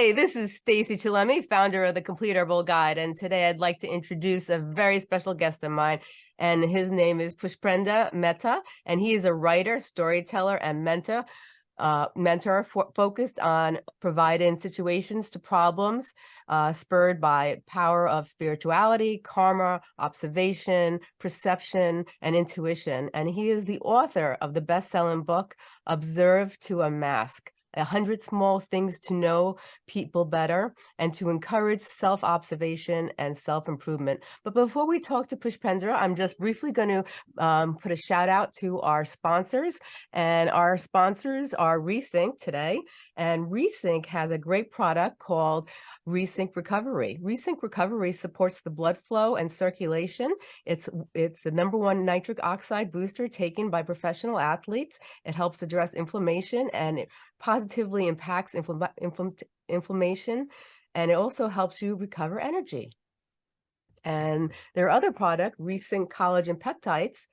Hi, this is Stacey Chillemi, founder of the Complete Herbal Guide, and today I'd like to introduce a very special guest of mine, and his name is Pushpendra Mehta, and he is a writer, storyteller, and mentor, uh, mentor focused on providing situations to problems uh, spurred by power of spirituality, karma, observation, perception, and intuition. And he is the author of the best-selling book, Observe to Unmask, a hundred small things to know people better and to encourage self-observation and self-improvement. But before we talk to Pushpendra, I'm just briefly going to um, put a shout out to our sponsors and our sponsors are Resync today. And Resync has a great product called Resync Recovery. Resync Recovery supports the blood flow and circulation. It's, it's the number one nitric oxide booster taken by professional athletes. It helps address inflammation and it positively impacts infl infl inflammation. And it also helps you recover energy. And their other product, Resync Collagen Peptides,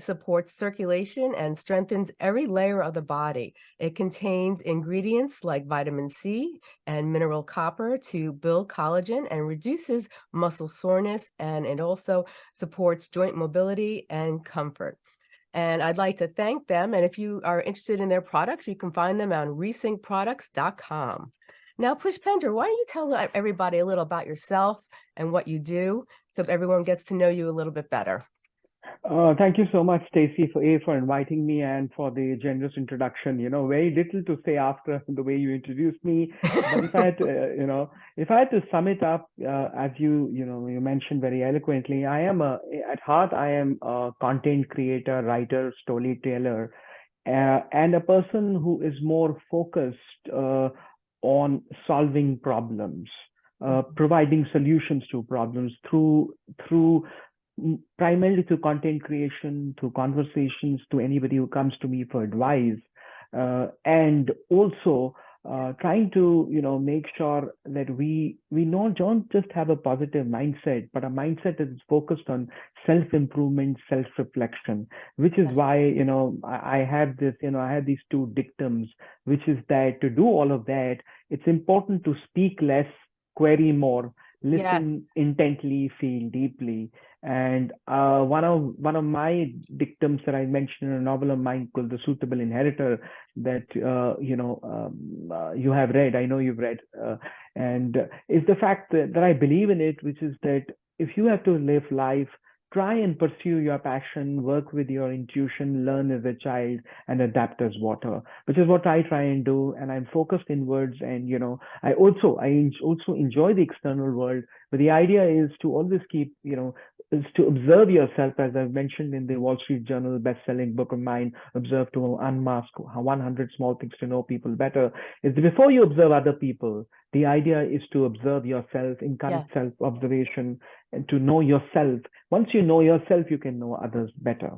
supports circulation and strengthens every layer of the body. It contains ingredients like vitamin C and mineral copper to build collagen and reduces muscle soreness, and it also supports joint mobility and comfort. And I'd like to thank them. And if you are interested in their products, you can find them on resyncproducts.com. Now, Pushpendra, why don't you tell everybody a little about yourself and what you do so everyone gets to know you a little bit better? Uh, thank you so much, Stacey, for A, for inviting me and for the generous introduction. You know, very little to say after the way you introduced me. But if I had to, uh, you know, if I had to sum it up, uh, as you, you know, you mentioned very eloquently, I am a, at heart, I am a content creator, writer, storyteller, uh, and a person who is more focused uh, on solving problems. Uh, providing solutions to problems through through primarily through content creation, through conversations to anybody who comes to me for advice, uh, and also uh, trying to you know make sure that we we not don't just have a positive mindset, but a mindset that is focused on self improvement, self reflection. Which is yes. why you know I, I have this you know I have these two dictums, which is that to do all of that, it's important to speak less, query more, listen yes. intently, feel deeply. And uh, one of one of my dictums that I mentioned in a novel of mine called "The Suitable Inheritor" that uh, you know um, uh, you have read. I know you've read, uh, and is the fact that, that I believe in it, which is that if you have to live life try and pursue your passion, work with your intuition, learn as a child, and adapt as water, which is what I try and do. And I'm focused inwards. And you know, I also I also enjoy the external world, but the idea is to always keep you know is to observe yourself, as I've mentioned in the Wall Street Journal best-selling book of mine, Observe to Unmask 100 Small Things to Know People Better, is before you observe other people, the idea is to observe yourself, encourage yes. self-observation, and to know yourself. Once you know yourself, you can know others better.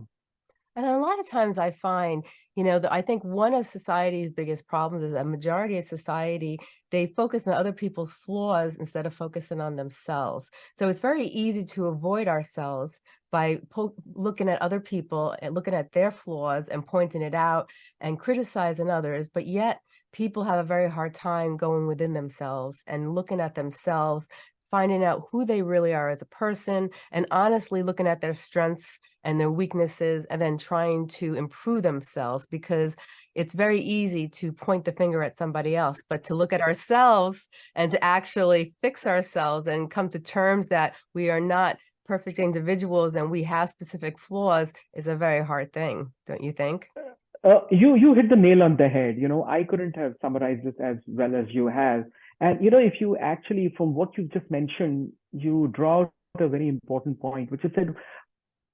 And a lot of times I find, you know, that I think one of society's biggest problems is a majority of society, they focus on other people's flaws instead of focusing on themselves. So it's very easy to avoid ourselves by looking at other people and looking at their flaws and pointing it out and criticizing others. But yet people have a very hard time going within themselves and looking at themselves finding out who they really are as a person and honestly looking at their strengths and their weaknesses and then trying to improve themselves because it's very easy to point the finger at somebody else, but to look at ourselves and to actually fix ourselves and come to terms that we are not perfect individuals and we have specific flaws is a very hard thing, don't you think? Uh, you you hit the nail on the head. You know, I couldn't have summarized this as well as you have. And you know, if you actually, from what you've just mentioned, you draw out a very important point, which is that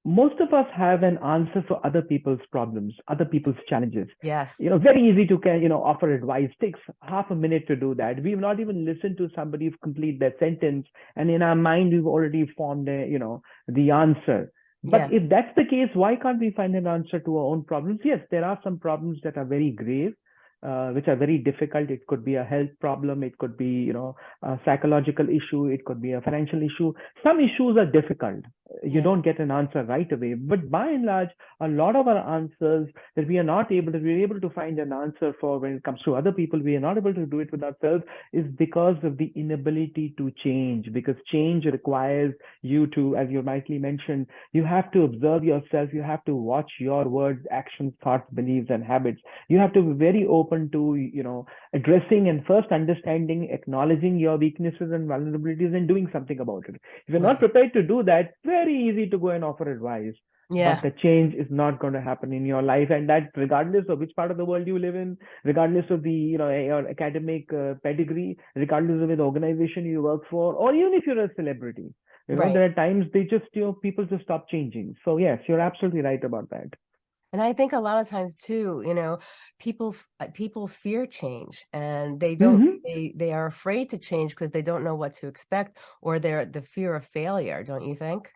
most of us have an answer for other people's problems, other people's challenges. Yes. You know, very easy to you know offer advice. Takes half a minute to do that. We've not even listened to somebody complete their sentence, and in our mind we've already formed a, you know the answer. But if that's the case, why can't we find an answer to our own problems? Yes, there are some problems that are very grave uh, which are very difficult. It could be a health problem. It could be, you know, a psychological issue. It could be a financial issue. Some issues are difficult. You Yes. don't get an answer right away. But by and large, a lot of our answers that we are not able to, we're able to find an answer for when it comes to other people, we are not able to do it with ourselves is because of the inability to change. Because change requires you to, as you rightly mentioned, you have to observe yourself, you have to watch your words, actions, thoughts, beliefs, and habits. You have to be very open to, you know, addressing and first understanding, acknowledging your weaknesses and vulnerabilities and doing something about it. If you're not prepared to do that, very easy to go and offer advice. Yeah. But the change is not going to happen in your life, and that regardless of which part of the world you live in, regardless of the you know your academic uh, pedigree, regardless of the organization you work for, or even if you're a celebrity, you know Right. there are times they just you know people just stop changing. So yes, you're absolutely right about that. And I think a lot of times too, you know, people uh, people fear change and they don't Mhm. they they are afraid to change because they don't know what to expect or they're the fear of failure, don't you think?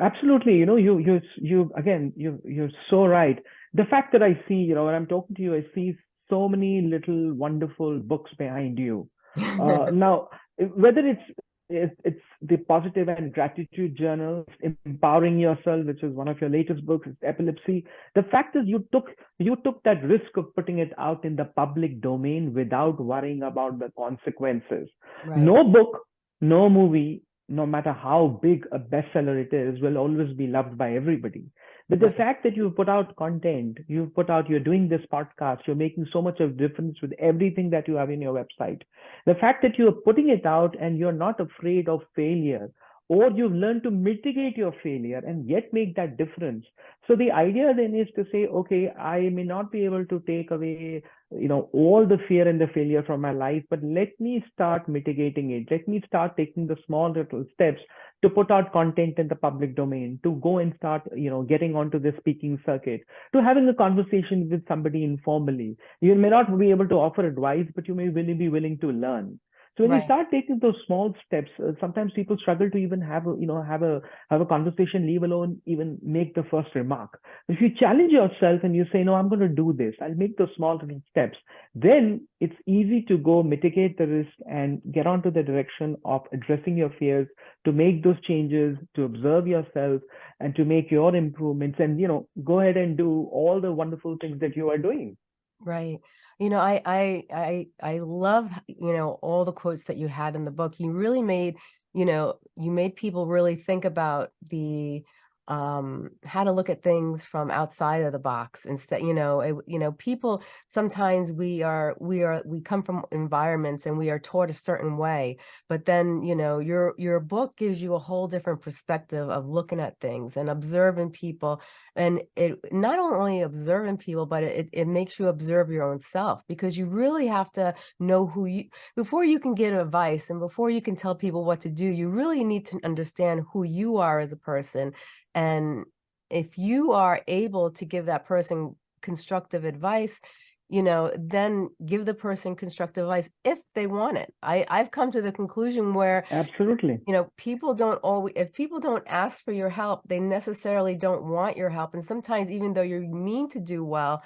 Absolutely. You know, you you you again, you you're so right. The fact that I see, you know, when I'm talking to you, I see so many little wonderful books behind you. Uh, now, whether it's it's the positive and gratitude journal, empowering yourself, which is one of your latest books, epilepsy. The fact is, you took you took that risk of putting it out in the public domain without worrying about the consequences. Right. No book, no movie, no matter how big a bestseller it is, will always be loved by everybody. But the fact that you've put out content, you've put out, you're doing this podcast, you're making so much of difference with everything that you have in your website. The fact that you're putting it out and you're not afraid of failure, or you've learned to mitigate your failure and yet make that difference. So the idea then is to say, okay, I may not be able to take away, you know, all the fear and the failure from my life, but let me start mitigating it. Let me start taking the small little steps to put out content in the public domain, to go and start, you know, getting onto the speaking circuit, to having a conversation with somebody informally. You may not be able to offer advice, but you may really be willing to learn. So when Right. you start taking those small steps, uh, sometimes people struggle to even have a, you know, have a have a conversation, leave alone even make the first remark. If you challenge yourself and you say, no, I'm going to do this, I'll make those small little steps, then it's easy to go mitigate the risk and get onto the direction of addressing your fears, to make those changes, to observe yourself, and to make your improvements, and you know, go ahead and do all the wonderful things that you are doing. Right. You know, I I I I love, you know, all the quotes that you had in the book. You really made, you know, you made people really think about the um how to look at things from outside of the box instead you know it, you know people sometimes we are we are we come from environments and we are taught a certain way but then you know your your book gives you a whole different perspective of looking at things and observing people and it not only observing people but it, it makes you observe your own self because you really have to know who you before you can give advice and before you can tell people what to do you really need to understand who you are as a person and if you are able to give that person constructive advice you know then give the person constructive advice if they want it i i've come to the conclusion where Absolutely. you know, people don't always, if people don't ask for your help, they necessarily don't want your help. And sometimes even though you mean to do well,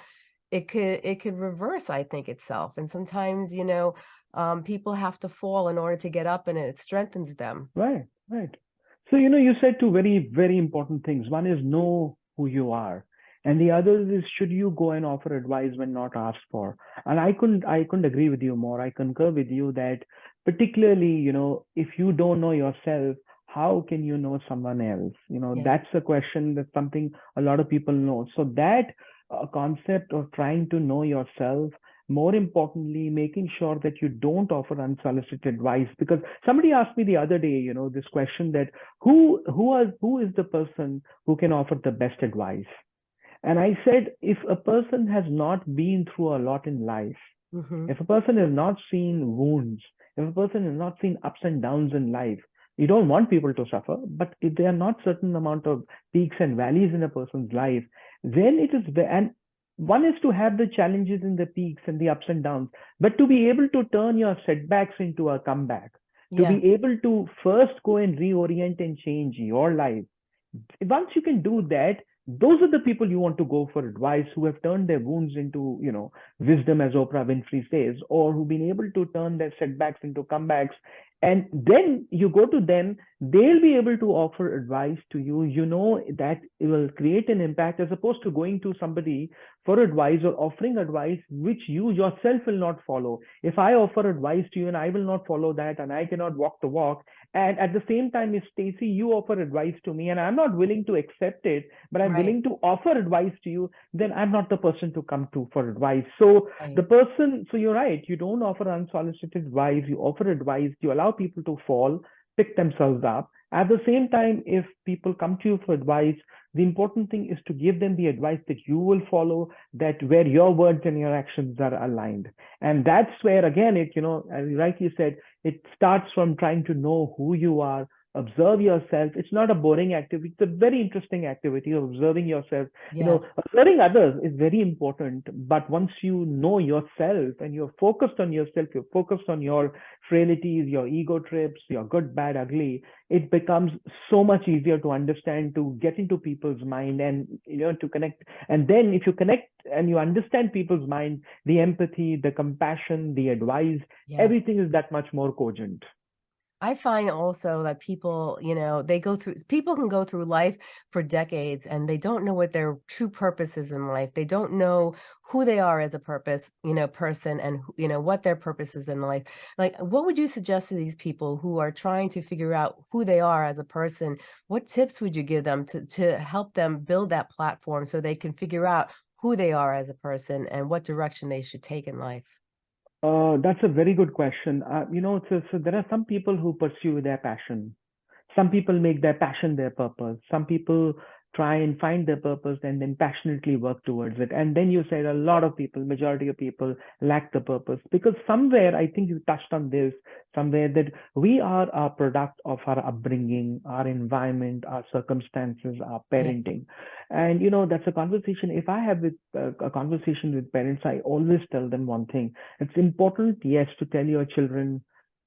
it could, it could reverse, I think itself. And sometimes, you know, um, people have to fall in order to get up and it strengthens them. Right, right. So, you know, you said two very, very important things. One is know who you are. And the other is should you go and offer advice when not asked for? And I couldn't I couldn't agree with you more. I concur with you that particularly, you know, if you don't know yourself, how can you know someone else? You know, Yes. that's a question that's something a lot of people know. So that uh, concept of trying to know yourself more importantly making sure that you don't offer unsolicited advice. Because somebody asked me the other day you know this question that who who are who is the person who can offer the best advice? And i said if a person has not been through a lot in life Mhm. if a person has not seen wounds if a person has not seen ups and downs in life you don't want people to suffer. But if there are not certain amount of peaks and valleys in a person's life then it is and one is to have the challenges and the peaks and the ups and downs but to be able to turn your setbacks into a comeback to Yes. be able to first go and reorient and change your life once you can do that those are the people you want to go for advice who have turned their wounds into, you know, wisdom, as Oprah Winfrey says, or who've been able to turn their setbacks into comebacks. And then you go to them, they'll be able to offer advice to you. You know that it will create an impact as opposed to going to somebody for advice or offering advice which you yourself will not follow. If I offer advice to you and I will not follow that and I cannot walk the walk, and at the same time, if Stacey, you offer advice to me and I'm not willing to accept it, but I'm Right. willing to offer advice to you, then I'm not the person to come to for advice. So Right. the person, so you're right, you don't offer unsolicited advice, you offer advice, you allow people to fall, pick themselves up. At the same time, if people come to you for advice, the important thing is to give them the advice that you will follow, that where your words and your actions are aligned. And that's where, again, it, you know, as you rightly said, it starts from trying to know who you are, observe yourself. It's not a boring activity. It's a very interesting activity of observing yourself. You know, Yes. observing others is very important. But once you know yourself and you're focused on yourself, you're focused on your frailties, your ego trips, your good, bad, ugly, it becomes so much easier to understand, to get into people's mind and, you know, to connect. And then if you connect and you understand people's mind, the empathy, the compassion, the advice, Yes. everything is that much more cogent. I find also that people, you know, they go through, people can go through life for decades and they don't know what their true purpose is in life. They don't know who they are as a purpose, you know, person and, you know, what their purpose is in life. Like, what would you suggest to these people who are trying to figure out who they are as a person? What tips would you give them to, to help them build that platform so they can figure out who they are as a person and what direction they should take in life? Uh, that's a very good question. Uh, you know, so, so there are some people who pursue their passion. Some people make their passion their purpose. Some people try and find their purpose and then passionately work towards it. And then you said a lot of people, majority of people lack the purpose because somewhere, I think you touched on this, somewhere that we are a product of our upbringing, our environment, our circumstances, our parenting. And, you know, that's a conversation. If I have with, uh, a conversation with parents, I always tell them one thing. It's important, yes, to tell your children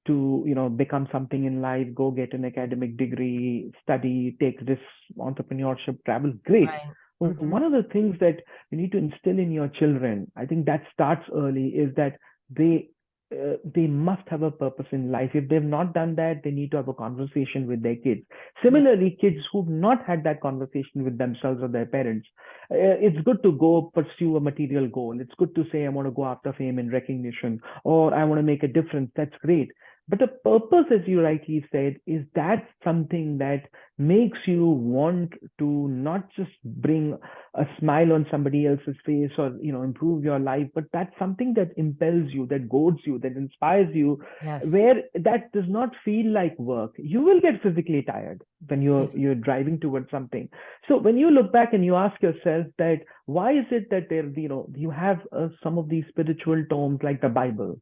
to you know become something in life go get an academic degree study take this entrepreneurship travel great. Right. Well, Mhm. one of the things that you need to instill in your children i think that starts early is that they uh, they must have a purpose in life. If they've not done that they need to have a conversation with their kids. Similarly kids who've not had that conversation with themselves or their parents uh, it's good to go pursue a material goal. It's good to say i want to go after fame and recognition or i want to make a difference. That's great but the purpose, as you rightly said, is that something that makes you want to not just bring a smile on somebody else's face or you know improve your life, but that's something that impels you, that goads you, that inspires you, Yes. where that does not feel like work. You will get physically tired when you're Yes. you're driving towards something. So when you look back and you ask yourself that why is it that there you know you have uh, some of these spiritual tomes like the Bible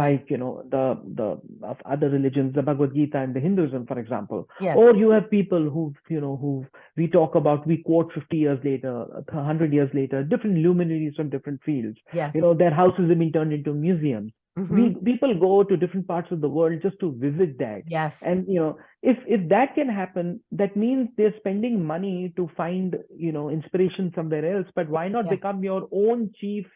like you know the the of other religions the bhagavad gita and the hinduism for example Yes. or you have people who you know who we talk about we quote 50 years later 100 years later different luminaries from different fields yes. you know their houses have been turned into museums Mhm. we people go to different parts of the world just to visit that yes. and you know if if that can happen that means they're spending money to find you know inspiration somewhere else but why not Yes. become your own chief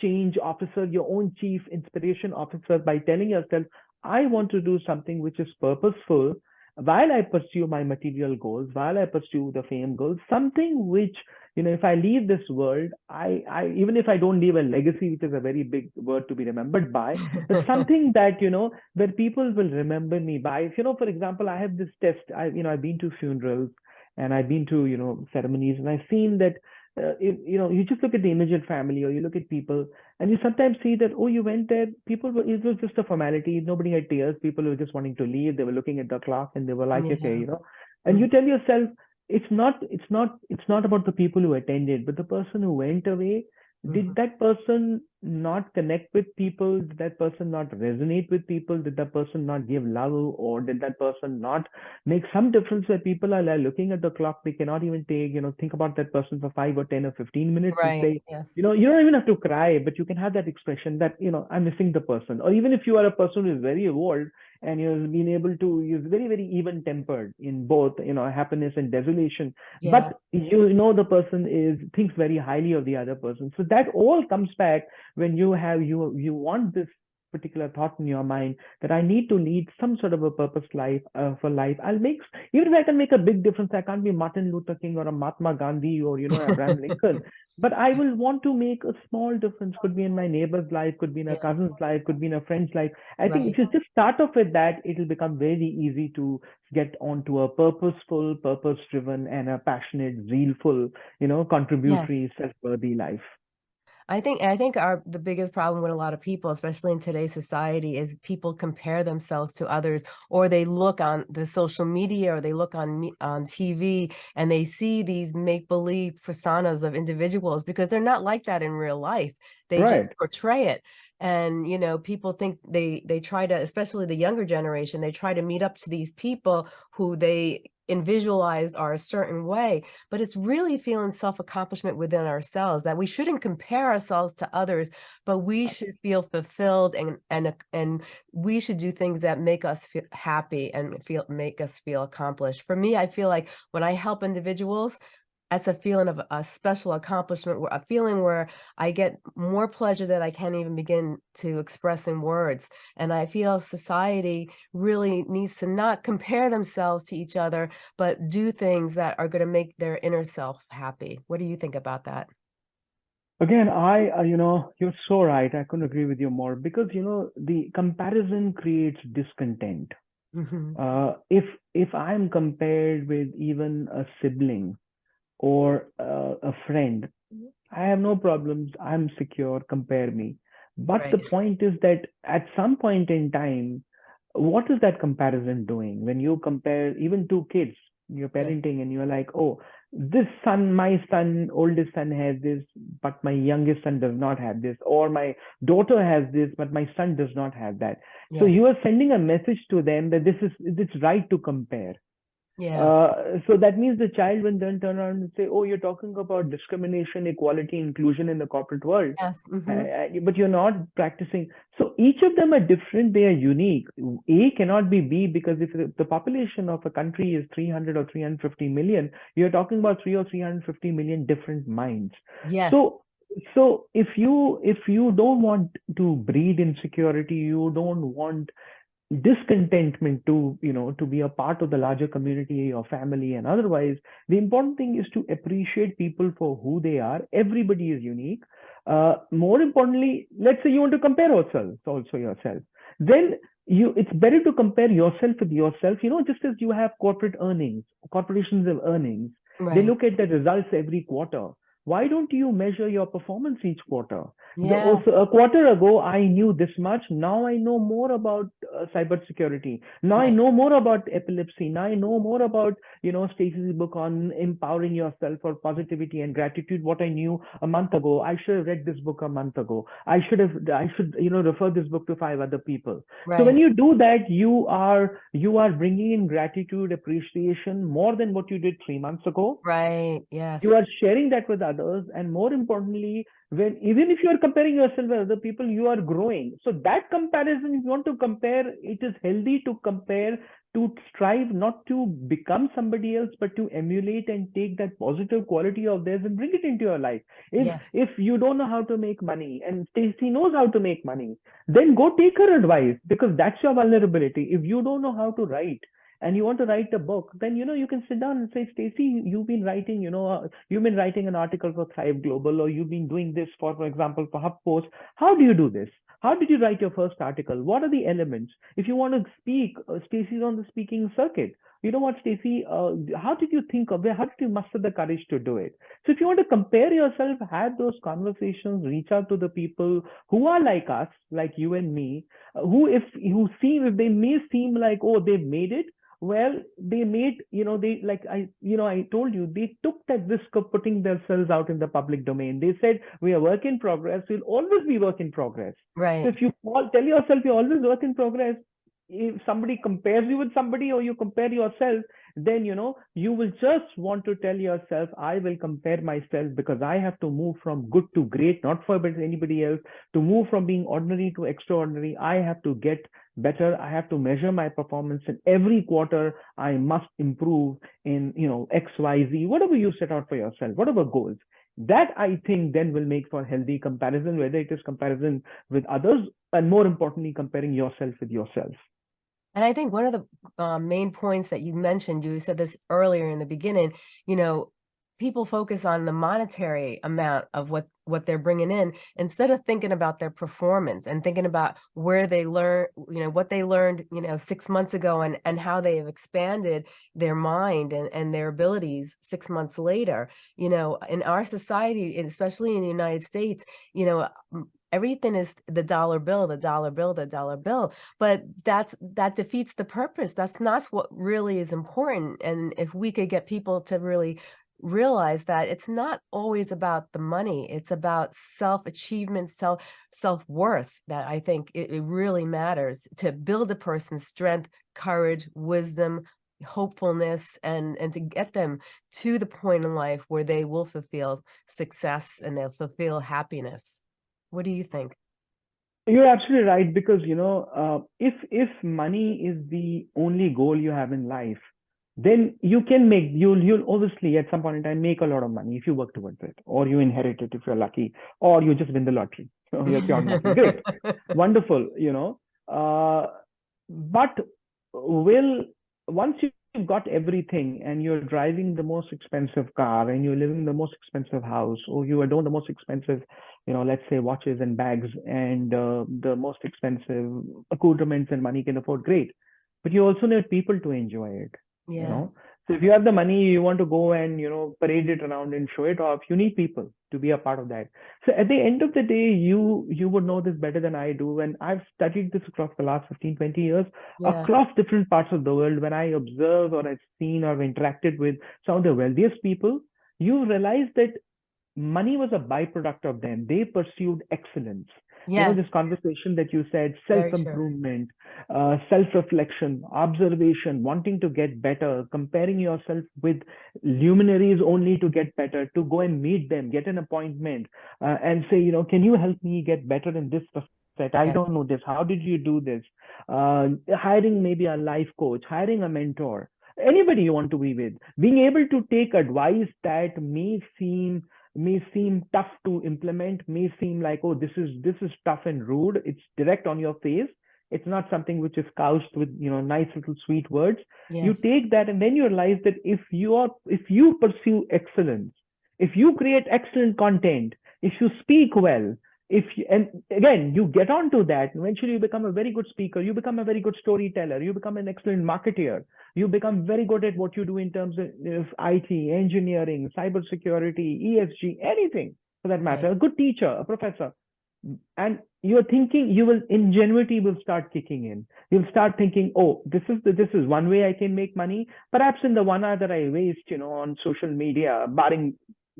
change officer your own chief inspiration officer by telling yourself i want to do something which is purposeful while i pursue my material goals while i pursue the fame goals. Something which you know if i leave this world i i even if i don't leave a legacy which is a very big word to be remembered by but something that you know where people will remember me by. If you know for example i have this test. I you know i've been to funerals and i've been to you know ceremonies and i've seen that uh, you, you know you just look at the immediate family or you look at people and you sometimes see that oh you went there people were it was just a formality. Nobody had tears. People were just wanting to leave. They were looking at the clock and they were like okay you know. And you tell yourself it's not it's not it's not about the people who attended but the person who went away Mhm. did that person not connect with people? Did that person not resonate with people? Did that person not give love? Or did that person not make some difference where people are like looking at the clock? They cannot even take, you know, think about that person for five or 10 or 15 minutes Right. say, Yes. you know, you don't even have to cry, but you can have that expression that, you know, I'm missing the person. Or even if you are a person who is very evolved and you've been able to, you're very, very even tempered in both, you know, happiness and desolation Yeah. but you know the person is thinks very highly of the other person so that all comes back when you have you you want this particular thought in your mind that i need to lead some sort of a purpose life uh, for life i'll make even if i can make a big difference i can't be martin luther king or a mahatma gandhi or you know abraham lincoln but i will want to make a small difference could be in my neighbor's life could be in a Yeah. cousin's life could be in a friend's life i think if you just start off with that it'll become very easy to get onto a purposeful purpose driven and a passionate zealful you know contributory Yes. self-worthy life I think I think our the biggest problem with a lot of people, especially in today's society, is people compare themselves to others, or they look on the social media, or they look on on TV, and they see these make believe personas of individuals because they're not like that in real life. They just portray it, and you know, people think they they try to, especially the younger generation, they try to meet up to these people who they and visualized are a certain way but it's really feeling self-accomplishment within ourselves that we shouldn't compare ourselves to others but we should feel fulfilled and and and we should do things that make us feel happy and feel make us feel accomplished. For me i feel like when i help individuals that's a feeling of a special accomplishment a feeling where i get more pleasure that i can't even begin to express in words and i feel society really needs to not compare themselves to each other but do things that are going to make their inner self happy. What do you think about that? again i uh, you know you're so right i couldn't agree with you more because you know the comparison creates discontent Mhm. uh, if if i'm compared with even a sibling or uh, a friend. I have no problems. I'm secure. Compare me. But the point is that at some point in time what is that comparison doing? When you compare even two kids you're Yes. parenting and you're like oh this son my son oldest son has this but my youngest son does not have this or my daughter has this but my son does not have that. So you are sending a message to them that this is it's right to compare Yeah. uh, so that means the child will then turn around and say, "Oh, you're talking about discrimination, equality, inclusion in the corporate world, yes. uh, mhm. uh, but you're not practicing." So each of them are different. They are unique. A cannot be B because if the the population of a country is 300 or 350 million, you're talking about three or 350 million different minds. Yes. So so if you if you don't want to breed insecurity, you don't want discontentment to you know to be a part of the larger community or family and otherwise the important thing is to appreciate people for who they are. Everybody is unique. Uh, more importantly let's say you want to compare ourselves also yourself. Then you it's better to compare yourself with yourself you know just as you have corporate earnings corporations have earnings. They look at the results every quarter why don't you measure your performance each quarter Yes. also, a quarter ago, I knew this much. Now I know more about uh, cybersecurity. Now I know more about epilepsy. Now I know more about, you know, Stacey's book on empowering yourself for positivity and gratitude. What I knew a month ago, I should have read this book a month ago. I should have, I should, you know, refer this book to five other people. Right. So when you do that, you are, you are bringing in gratitude, appreciation more than what you did three months ago Right. Yes. you are sharing that with others and more importantly when even if you are comparing yourself with other people you are growing. So that comparison if you want to compare it is healthy to compare to strive not to become somebody else but to emulate and take that positive quality of theirs and bring it into your life. If Yes. if you don't know how to make money and Stacey knows how to make money then go take her advice because that's your vulnerability. If you don't know how to write and you want to write a book, then you know you can sit down and say, Stacey, you've been writing, you know, uh, you've been writing an article for Thrive Global, or you've been doing this for, for example, for HuffPost. How do you do this? How did you write your first article? What are the elements? If you want to speak, uh, Stacey's on the speaking circuit. You know what, Stacey? Uh, how did you think of it? How did you muster the courage to do it? So if you want to compare yourself, have those conversations, reach out to the people who are like us, like you and me, uh, who if who seem if they may seem like oh they've made it, well they made you know they like i you know i told you they took that risk of putting themselves out in the public domain. They said we are work in progress. We'll always be work in progress. Right. so if you all tell yourself you're always work in progress. If somebody compares you with somebody or you compare yourself then you know you will just want to tell yourself i will compare myself because i have to move from good to great not for anybody else. To move from being ordinary to extraordinary i have to get better. I have to measure my performance in every quarter. I must improve in you know xyz whatever you set out for yourself whatever goals. That i think then will make for healthy comparison whether it is comparison with others and more importantly comparing yourself with yourself. And I think one of the uh, main points that you mentioned, you said this earlier in the beginning, you know, people focus on the monetary amount of what what they're bringing in instead of thinking about their performance and thinking about where they learn you know what they learned you know six months ago and and how they have expanded their mind and and their abilities six months later. You know in our society especially in the united states you know everything is the dollar bill the dollar bill the dollar bill but that's that defeats the purpose. That's not what really is important and if we could get people to really realize that it's not always about the money it's about self achievement self self worth that i think it, it really matters to build a person's strength courage wisdom hopefulness and and to get them to the point in life where they will fulfill success and they'll fulfill happiness. What do you think? You're absolutely right because you know uh, if if money is the only goal you have in life, then you can make you'll you'll obviously at some point in time make a lot of money if you work towards it, or you inherit it if you're lucky, or you just win the lottery. Great, wonderful, you know. Uh, but will once you've got everything and you're driving the most expensive car and you're living in the most expensive house, or you adorn the most expensive you know, let's say watches and bags and uh, the most expensive accoutrements and money can afford, great. But you also need people to enjoy it, yeah you know. So if you have the money, you want to go and, you know, parade it around and show it off, you need people to be a part of that. So at the end of the day, you you would know this better than I do. And I've studied this across the last 15, 20 years, yeah across different parts of the world. When I observe or I've seen or interacted with some of the wealthiest people, you realize that money was a byproduct of them. They pursued excellence. You know, yes this conversation that you said, self-improvement, uh, self-reflection, observation, wanting to get better, comparing yourself with luminaries only to get better, to go and meet them, get an appointment, uh, and say, you know, can you help me get better in this aspect? I Yes. don't know this. How did you do this? Uh, hiring maybe a life coach, hiring a mentor, anybody you want to be with, being able to take advice that may seem may seem tough to implement may seem like oh this is this is tough and rude. It's direct on your face. It's not something which is couched with you know nice little sweet words. You take that and then you realize that if you are if you pursue excellence if you create excellent content if you speak well if you, and again you get onto that eventually you become a very good speaker you become a very good storyteller you become an excellent marketeer you become very good at what you do in terms of, IT, engineering, cybersecurity, ESG, anything for that matter. A good teacher, a professor, and you're thinking you will ingenuity will start kicking in. You'll start thinking, oh, this is the, this is one way I can make money. Perhaps in the one hour that I waste, you know, on social media, barring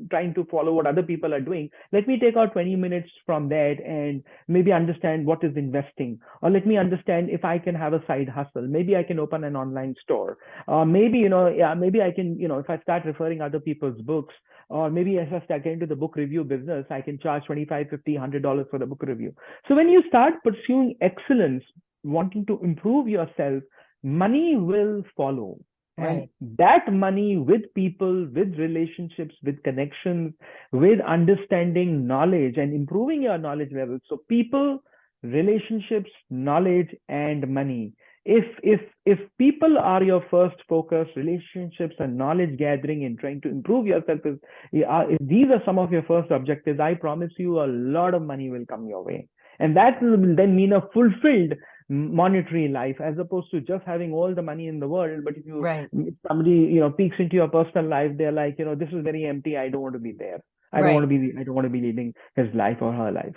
trying to follow what other people are doing let me take out 20 minutes from that and maybe understand what is investing. Or let me understand if i can have a side hustle. Maybe i can open an online store. Or maybe you know yeah maybe i can you know if i start referring other people's books or maybe as i start getting into the book review business i can charge 25 50 100 dollars for the book review. So when you start pursuing excellence wanting to improve yourself money will follow and Right. that money with people, with relationships, with connections, with understanding knowledge and improving your knowledge level. So people, relationships, knowledge, and money. If if if people are your first focus, relationships and knowledge gathering and trying to improve yourself is if these are some of your first objectives, I promise you a lot of money will come your way. And that will then mean a fulfilled monetary life as opposed to just having all the money in the world but if you right if somebody you know peeks into your personal life they're like you know this is very empty i don't want to be there i don't want to be i don't want to be leading his life or her life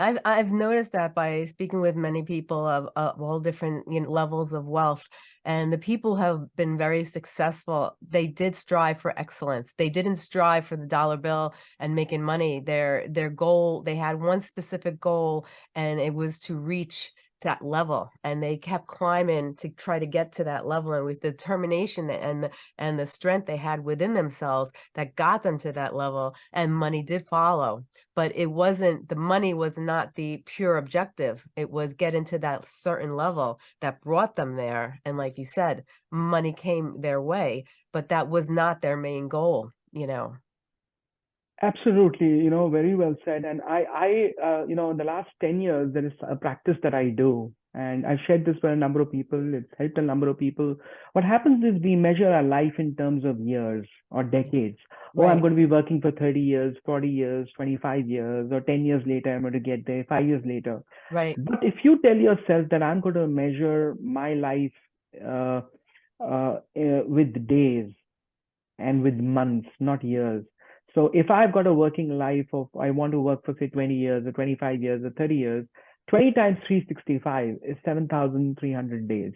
I've I've noticed that by speaking with many people of, of all different you know, levels of wealth, and the people have been very successful. They did strive for excellence. They didn't strive for the dollar bill and making money. Their their goal, they had one specific goal, and it was to reach that level and they kept climbing to try to get to that level and it was the determination and the, and the strength they had within themselves that got them to that level and money did follow. But it wasn't the money was not the pure objective. It was getting to that certain level that brought them there and like you said money came their way but that was not their main goal you know Absolutely, you know, very well said. And I, I, uh, you know, in the last 10 years, there is a practice that I do, and I've shared this with a number of people. It's helped a number of people. What happens is we measure our life in terms of years or decades. Oh, I'm going to be working for 30 years, 40 years, 25 years, or 10 years later, I'm going to get there, five years later. Right. But if you tell yourself that I'm going to measure my life uh, uh, uh with days and with months, not years, so if I've got a working life of, I want to work for say 20 years or 25 years or 30 years, 20 times 365 is 7,300 days.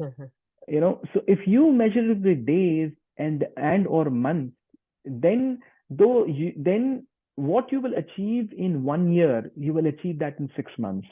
Mm-hmm. you know, so if you measure it with days and, and or months, then though you, then what you will achieve in one year, you will achieve that in six months.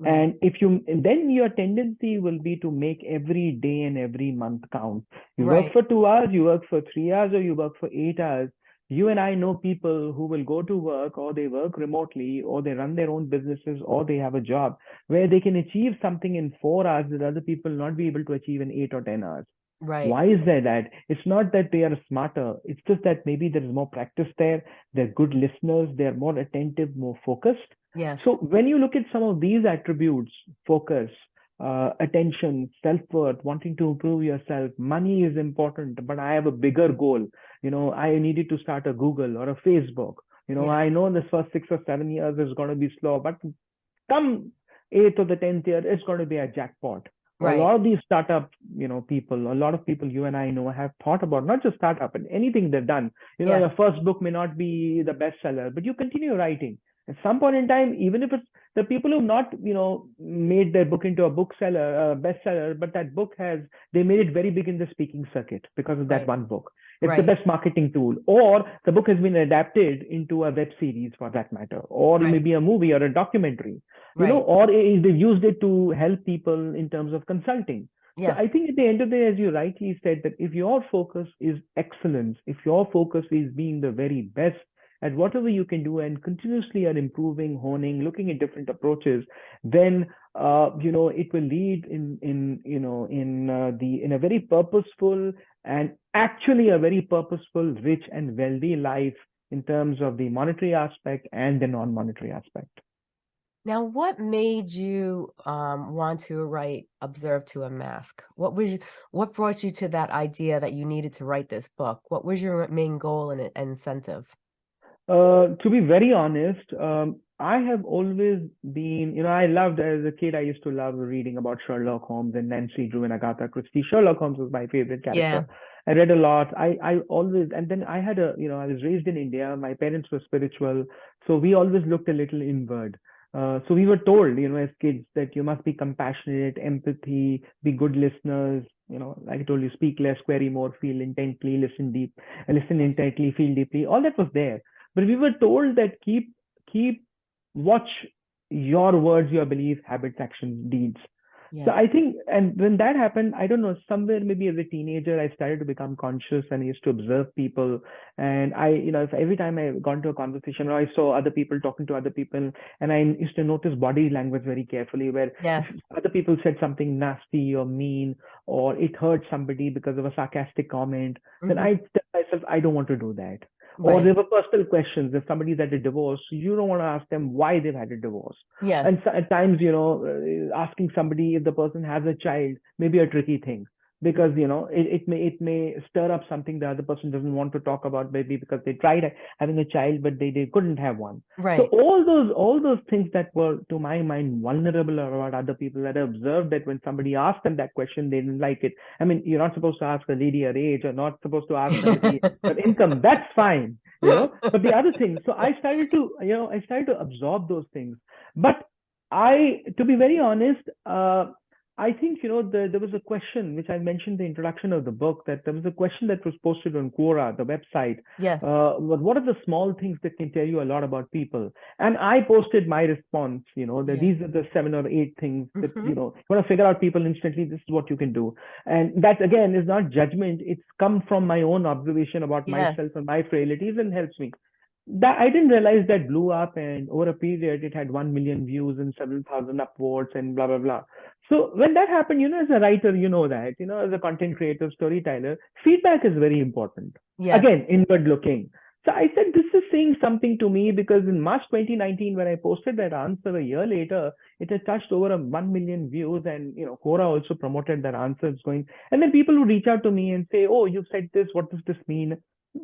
Mm-hmm. And if you, then your tendency will be to make every day and every month count. You right. work for two hours, you work for three hours, or you work for eight hours you and I know people who will go to work or they work remotely or they run their own businesses or they have a job where they can achieve something in four hours that other people not be able to achieve in eight or 10 hours. Right. Why is there that? It's not that they are smarter. It's just that maybe there is more practice there. They're good listeners. They're more attentive, more focused. Yes. So when you look at some of these attributes, focus, uh, attention, self-worth, wanting to improve yourself. Money is important, but I have a bigger goal. You know, I needed to start a Google or a Facebook. You know, yes. I know in the first six or seven years is going to be slow, but come eighth or the tenth year, it's going to be a jackpot. Right. A lot of these startup, you know, people, a lot of people you and I know have thought about not just startup, and anything they've done. You know, yes. your first book may not be the bestseller, but you continue writing. At some point in time, even if it's the people who've not, you know, made their book into a bookseller, a bestseller, but that book has, they made it very big in the speaking circuit because of that right. one book. It's right. the best marketing tool. Or the book has been adapted into a web series for that matter, or right. maybe a movie or a documentary, you know, or they've used it to help people in terms of consulting. Yes. So I think at the end of the day, as you rightly said, that if your focus is excellence, if your focus is being the very best at whatever you can do and continuously are improving, honing, looking at different approaches, then uh, you know it will lead in in you know in uh, the in a very purposeful and actually a very purposeful, rich and wealthy life in terms of the monetary aspect and the non-monetary aspect. Now, what made you um, want to write "Observe to Unmask? What was you, what brought you to that idea that you needed to write this book? What was your main goal and incentive? Uh, to be very honest, um, I have always been, you know, I loved as a kid, I used to love reading about Sherlock Holmes and Nancy Drew and Agatha Christie. Sherlock Holmes was my favorite character. Yeah. I read a lot. I, I always, and then I had a, you know, I was raised in India. My parents were spiritual. So we always looked a little inward. Uh, so we were told, you know, as kids that you must be compassionate, empathy, be good listeners. You know, like I told you, speak less, query more, feel intently, listen deep, listen intently, feel deeply. All that was there but we were told that keep keep watch your words, your beliefs, habits, actions, deeds. Yes. So I think, and when that happened, I don't know, somewhere maybe as a teenager, I started to become conscious and I used to observe people. And I, you know, if every time I got into a conversation or I saw other people talking to other people, and I used to notice body language very carefully, where yes. other people said something nasty or mean, or it hurt somebody because of a sarcastic comment, mm-hmm. then I tell myself, I don't want to do that. Right. Or there were personal questions. If somebody's had a divorce, you don't want to ask them why they've had a divorce. Yes. And at times, you know, uh, asking somebody if the person has a child may be a tricky thing because you know it, it may it may stir up something the other person doesn't want to talk about maybe because they tried having a child but they, they couldn't have one right so all those all those things that were to my mind vulnerable about other people that I observed that when somebody asked them that question they didn't like it i mean you're not supposed to ask a lady her age or not supposed to ask her income that's fine you know. but the other thing, so I started to, you know, I started to absorb those things. But I, to be very honest, uh, I think, you know, the, there was a question which I mentioned in the introduction of the book that there was a question that was posted on Quora, the website. Yes. Uh, what, are the small things that can tell you a lot about people? And I posted my response, you know, that Yeah. these are the seven or eight things that, Mhm. you know, you want to figure out people instantly, this is what you can do. And that again is not judgment. It's come from my own observation about myself and my frailties and helps me that I didn't realize that blew up and over a period it had 1 million views and several thousand upvotes and blah blah blah. So when that happened, you know, as a writer, you know that, you know, as a content creator, storyteller, feedback is very important. Yes. Again, inward looking. So I said, this is saying something to me because in March 2019, when I posted that answer a year later, it had touched over a 1 million views and, you know, Quora also promoted that answer. It's going, and then people would reach out to me and say, oh, you said this, what does this mean?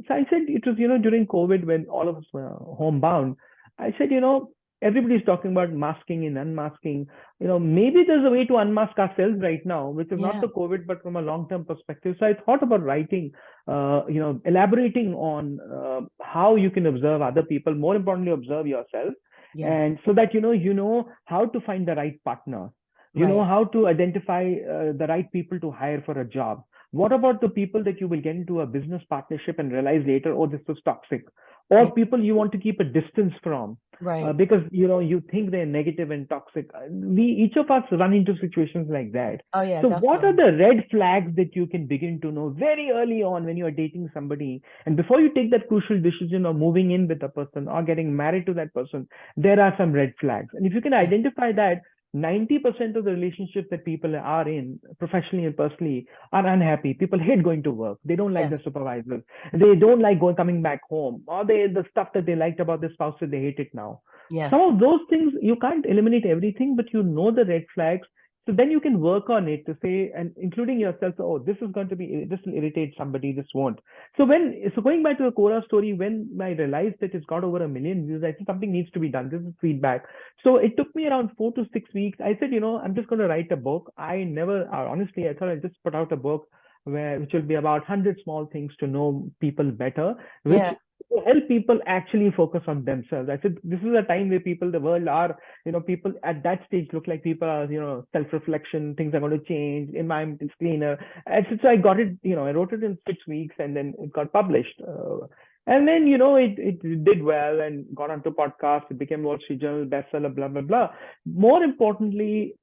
So I said it was, you know, during COVID when all of us were homebound. I said, you know, everybody's talking about masking and unmasking. You know, maybe there's a way to unmask ourselves right now, which is Yeah. not the COVID, but from a long-term perspective. So I thought about writing, uh, you know, elaborating on uh, how you can observe other people. More importantly, observe yourself, Yes. and so that you know, you know how to find the right partner. You know how to identify uh, the right people to hire for a job. What about the people that you will get into a business partnership and realize later, oh, this was toxic, or Yes. people you want to keep a distance from Right. uh, because you know you think they're negative and toxic. Uh, We each of us run into situations like that. oh yeah. so, what are the red flags that you can begin to know very early on when you are dating somebody, and before you take that crucial decision of moving in with a person or getting married to that person, there are some red flags, and if you can identify that. 90% of the relationships that people are in professionally and personally are unhappy. People hate going to work. They don't like the Yes. supervisors they don't like going coming back home. Or they the stuff that they liked about their spouse that they hate it now. Yes. some of those things you can't eliminate everything but you know the red flags so then you can work on it to say and including yourself oh this is going to be this will irritate somebody this won't. So when so going back to the Quora story when i realized that it's got over a million views i think something needs to be done. This is feedback. So it took me around four to six weeks. I said you know i'm just going to write a book. I never honestly i thought i'd just put out a book where which will be about 100 small things to know people better which Yeah. To help people actually focus on themselves. I said this is a time where people, the world are, you know, people at that stage look like people are, you know, self-reflection, things are going to change, environment is cleaner. And so, so I got it, you know, I wrote it in six weeks and then it got published. Uh, and then, you know, it, it did well and got onto podcasts, it became Wall Street Journal bestseller, blah, blah, blah. More importantly,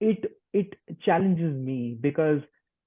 it it challenges me because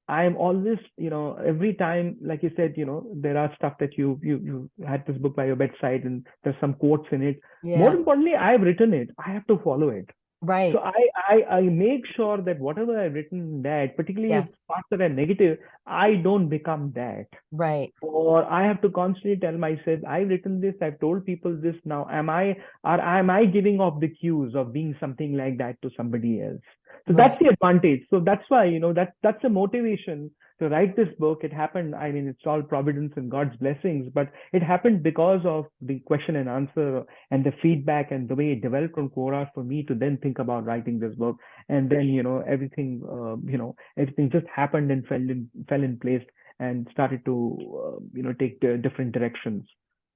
I'm always, you know, every time, like you said, you know, there are stuff that you you you had this book by your bedside and there's some quotes in it. Yeah. More importantly, I've written it. I have to follow it. right. So I, I I make sure that whatever I've written that, particularly Yes. parts that are negative, I don't become that. right. Or I have to constantly tell myself, I've written this, I've told people this now. Am I or am I giving off the cues of being something like that to somebody else? So Right. that's the advantage. So that's why, you know, that that's a motivation to write this book. It happened, I mean, it's all providence and God's blessings, but it happened because of the question and answer and the feedback and the way it developed on Quora for me to then think about writing this book. And then, you know, everything, uh, you know, everything just happened and fell in fell in place and started to, uh, you know, take different directions.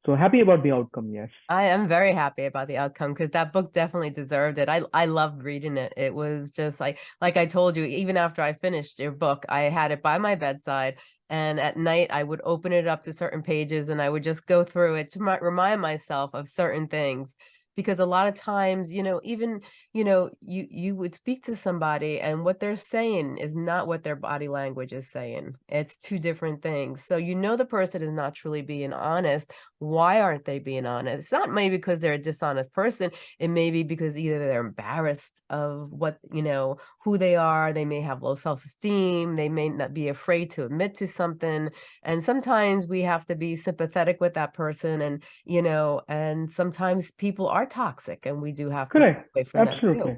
So happy about the outcome, yes. I am very happy about the outcome because that book definitely deserved it. I I loved reading it. It was just like like I told you, even after I finished your book, I had it by my bedside. And at night, I would open it up to certain pages and I would just go through it to mi- remind myself of certain things. Because a lot of times, you know, even, you know, you you would speak to somebody and what they're saying is not what their body language is saying. It's two different things. So you know the person is not truly being honest why aren't they being honest? It's not maybe because they're a dishonest person. It may be because either they're embarrassed of what, you know, who they are. They may have low self-esteem. They may not be afraid to admit to something. And sometimes we have to be sympathetic with that person. And, you know, and sometimes people are toxic and we do have to stay Correct. away from that Absolutely. too.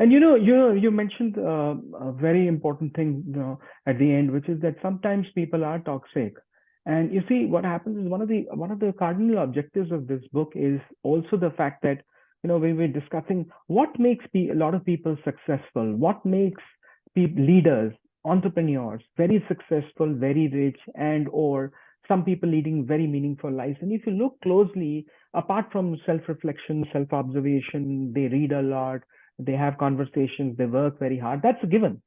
And you know, you know, you mentioned uh, a very important thing, you know, at the end, which is that sometimes people are toxic. And you see, what happens is one of the one of the cardinal objectives of this book is also the fact that you know we're discussing what makes pe- a lot of people successful, what makes leaders, entrepreneurs very successful, very rich, and or some people leading very meaningful lives. And if you look closely, apart from self-reflection, self-observation, they read a lot, they have conversations, they work very hard. That's a given.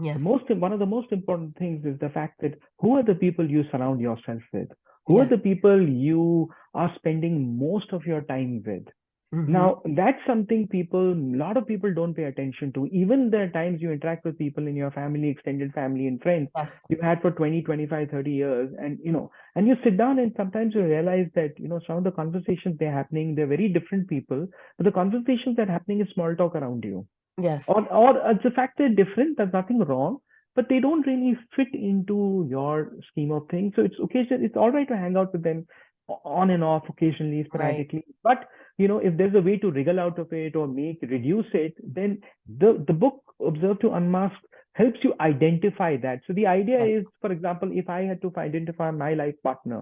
Yes. Most one of the most important things is the fact that who are the people you surround yourself with? Who Yeah. are the people you are spending most of your time with? Mhm. Now, that's something people, a lot of people don't pay attention to. Even the times you interact with people in your family, extended family, and friends, yes. you've had for 20, 25, 30 years. And, you know, and you sit down and sometimes you realize that, you know, some of the conversations they're happening, they're very different people, but the conversations that are happening is small talk around you. Yes. Or, or uh, the fact they're different, there's nothing wrong, but they don't really fit into your scheme of things. So it's occasion, it's all right to hang out with them on and off occasionally, sporadically. But you know, if there's a way to wriggle out of it or make reduce it, then the the book Observe to Unmask helps you identify that. So the idea Yes. is, for example, if I had to identify my life partner,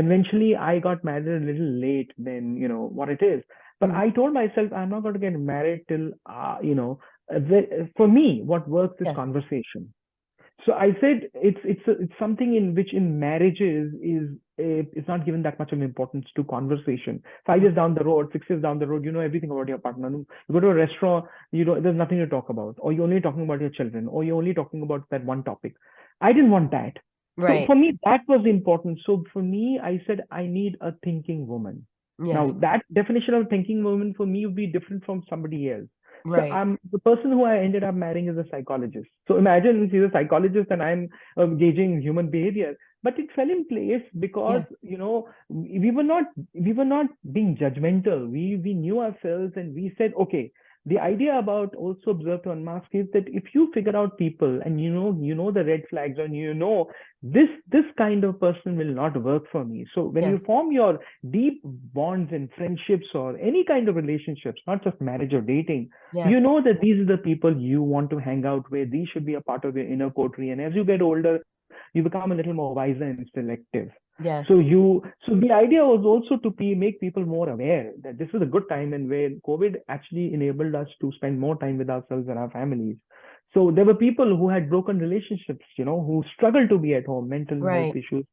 conventionally I got married a little late than you know what it is. But Mm. I told myself I'm not going to get married till uh, you know. uh, the- For me, what works is Yes. conversation. So I said it's it's a, it's something in which in marriages is uh, it's not given that much of importance to conversation. Five years down the road, six years down the road, you know everything about your partner. You go to a restaurant, you know there's nothing to talk about, or you're only talking about your children, or you're only talking about that one topic. I didn't want that. right So for me, that was important. So for me, I said I need a thinking woman. Now that definition of thinking woman for me would be different from somebody else. So Right. I'm the person who I ended up marrying is a psychologist. So imagine she's a psychologist and I'm um, gauging human behavior. But it fell in place because you know we we were not we were not being judgmental. We we knew ourselves and we said, okay, the idea about also observe to unmask is that if you figure out people and you know you know the red flags and you know this this kind of person will not work for me. So when you form your deep bonds and friendships or any kind of relationships, not just marriage or dating, Yes. you know that these are the people you want to hang out with. These should be a part of your inner coterie. And as you get older, you become a little more wiser and selective. Yes. So you, so the idea was also to be, make people more aware that this is a good time and where COVID actually enabled us to spend more time with ourselves and our families. So there were people who had broken relationships, you know, who struggled to be at home, mental Right. health issues.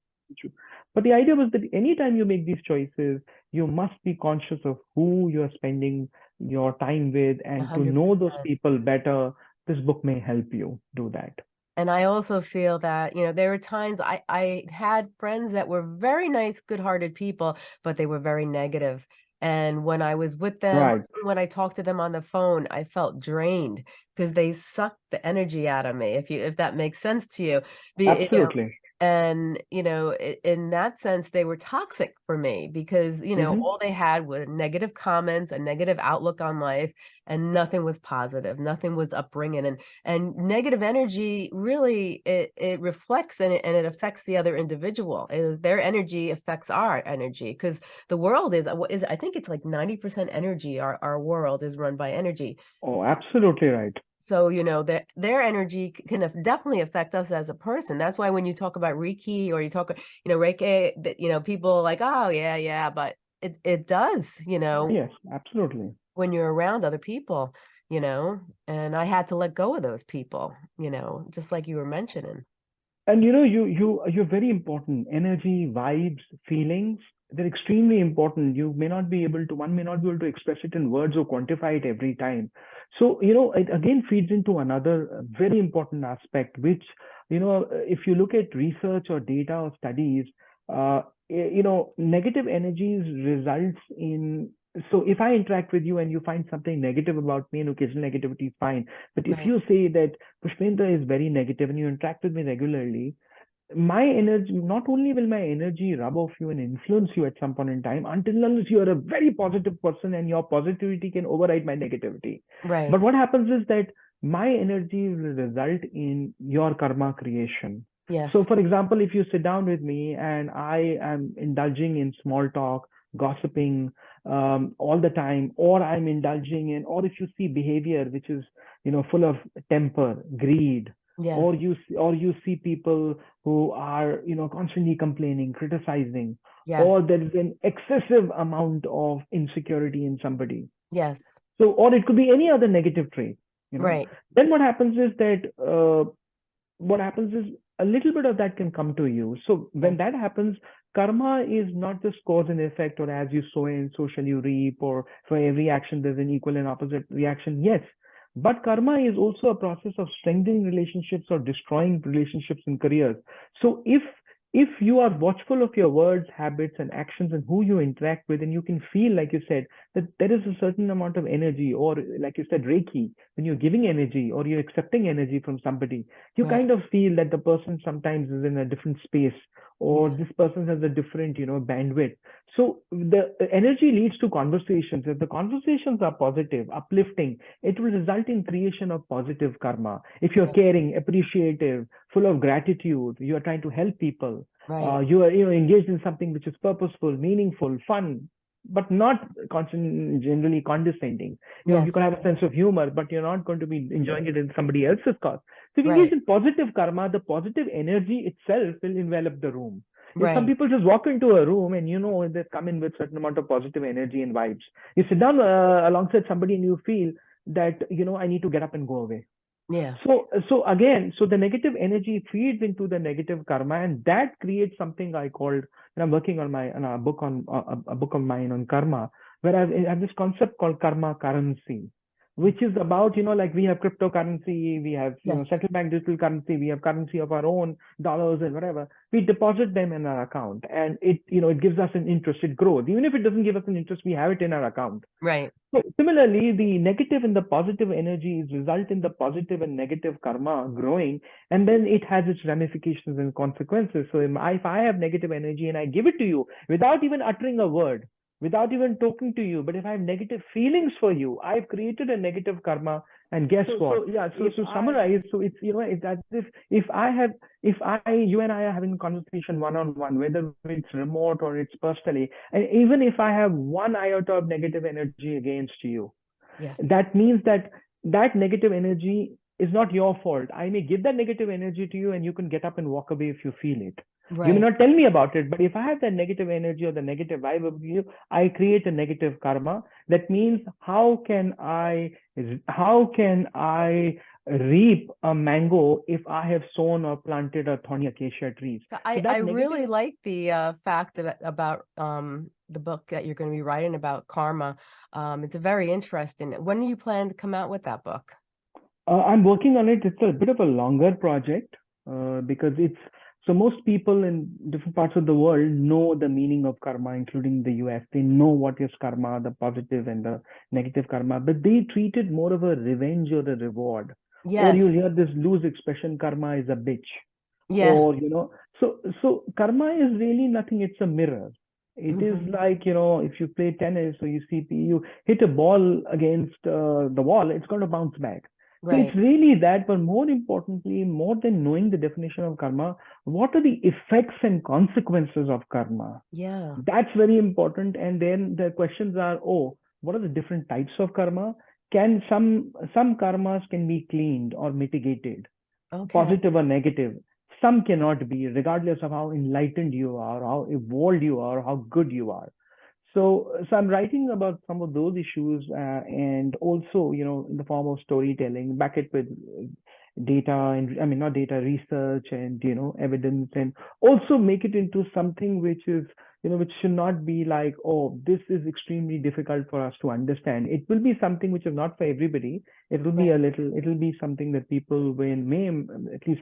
But the idea was that anytime you make these choices, you must be conscious of who you're spending your time with and to know those people better. This book may help you do that. And I also feel that, you know, there were times I, I had friends that were very nice, good-hearted people, but they were very negative. And when I was with them, Right. when I talked to them on the phone, I felt drained because they sucked the energy out of me, if you if that makes sense to you. Be- you know, Absolutely. And you know in that sense they were toxic for me because you know Mhm. all they had were negative comments a negative outlook on life and nothing was positive nothing was upbringing and and negative energy really it it reflects and it, and it affects the other individual it is their energy affects our energy because the world is uh, what is i think it's like 90% energy our our world is run by energy Oh, absolutely right. So, you know, their their energy can definitely affect us as a person. That's why when you talk about Reiki or you talk, you know, Reiki, that you know, people are like, oh yeah, yeah, but it it does, you know, Yes, absolutely. when you're around other people, you know, and I had to let go of those people, you know, just like you were mentioning. And you know, you you you're very important. Energy, vibes, feelings, they're extremely important. You may not be able to, one may not be able to express it in words or quantify it every time. So, you know, it again feeds into another uh, very important aspect, which, you know, uh, if you look at research or data or studies, uh, you know, negative energies results in so if I interact with you and you find something negative about me and occasional negativity is fine. But if Right. you say that Pushpendra is very negative and you interact with me regularly, my energy, not only will my energy rub off you and influence you at some point in time, until unless you are a very positive person and your positivity can override my negativity. Right. But what happens is that my energy will result in your karma creation. yes. So, for example, if you sit down with me and I am indulging in small talk, gossiping um, all the time, or I'm indulging in, or if you see behavior which is, you know, full of temper, greed, yes. or you see, or you see people who are, you know, constantly complaining, criticizing, yes. or there is an excessive amount of insecurity in somebody. yes. So, or it could be any other negative trait. You know? Right. Then what happens is that uh, what happens is a little bit of that can come to you. So when that happens, karma is not just cause and effect, or as you sow in, so shall you reap, or for every action there's an equal and opposite reaction. Yes, but karma is also a process of strengthening relationships or destroying relationships and careers. So if if you are watchful of your words, habits, and actions and who you interact with, and you can feel, like you said, that there is a certain amount of energy, or like you said, Reiki, when you're giving energy or you're accepting energy from somebody, you Right. kind of feel that the person sometimes is in a different space or Yeah. this person has a different, you know, bandwidth. So the energy leads to conversations. If the conversations are positive, uplifting, it will result in creation of positive karma. If you're Right. caring, appreciative, full of gratitude, you are trying to help people, Right. uh, you are you know engaged in something which is purposeful, meaningful, fun, but not constant, generally condescending. You know, you can have a sense of humor, but you're not going to be enjoying it in somebody else's cause. So if you Right. engage in positive karma, the positive energy itself will envelop the room. If some people just walk into a room and you know they come in with certain amount of positive energy and vibes. You sit down uh, alongside somebody and you feel that you know I need to get up and go away. Yeah. So so again, so the negative energy feeds into the negative karma, and that creates something I called. And I'm working on my on a book on a, a book of mine on karma, where I have this concept called karma currency, which is about you know like we have cryptocurrency, we have you know central bank digital currency, we have currency of our own dollars and whatever. We deposit them in our account, and it you know it gives us an interest. It grows, even if it doesn't give us an interest, we have it in our account. Right. So similarly, the negative and the positive energies result in the positive and negative karma growing, and then it has its ramifications and consequences. So if I have negative energy and I give it to you without even uttering a word, without even talking to you, but if I have negative feelings for you, I've created a negative karma. And guess So- what? so, yeah, so If to I- summarize, so it's you know it's as if if I have if I you and I are having conversation one on one, whether it's remote or it's personally, and even if I have one iota of negative energy against you, Yes. that means that that negative energy is not your fault. I may give that negative energy to you and you can get up and walk away if you feel it. You may not tell me about it, but if I have that negative energy or the negative vibe of you, I create a negative karma. That means how can I how can I reap a mango if I have sown or planted a thorny acacia trees? So I, that I really like the uh, fact that, about um, the book that you're going to be writing about karma. Um, it's a very interesting. When do you plan to come out with that book? Uh, I'm working on it. It's a bit of a longer project uh, because it's so most people in different parts of the world know the meaning of karma, including the US. They know what is karma, the positive and the negative karma, but they treat it more of a revenge or a reward. Yes. Or you'll hear this loose expression, karma is a bitch. yeah. Or, you know, so so karma is really nothing, it's a mirror. It is Mhm. like, you know, if you play tennis or you see you hit a ball against uh, the wall, it's going to bounce back. So it's really that, but more importantly, more than knowing the definition of karma, what are the effects and consequences of karma? Yeah. That's very important. And then the questions are, oh, what are the different types of karma? Can some some karmas can be cleaned or mitigated, Okay. positive or negative? Some cannot be, regardless of how enlightened you are, how evolved you are, how good you are. So, so I'm writing about some of those issues, uh, and also, you know, in the form of storytelling, back it with uh, data and I mean not data research and you know evidence, and also make it into something which is you know which should not be like oh this is extremely difficult for us to understand. It will be something which is not for everybody. It will be a little. It will be something that people will may at least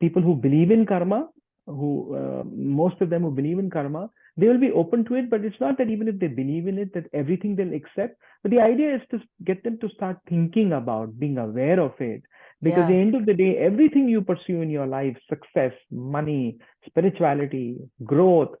people who believe in karma, who uh, most of them who believe in karma they will be open to it but it's not that even if they believe in it that everything they'll accept. But the idea is to get them to start thinking about being aware of it. Because at the end of the day everything you pursue in your life success money spirituality growth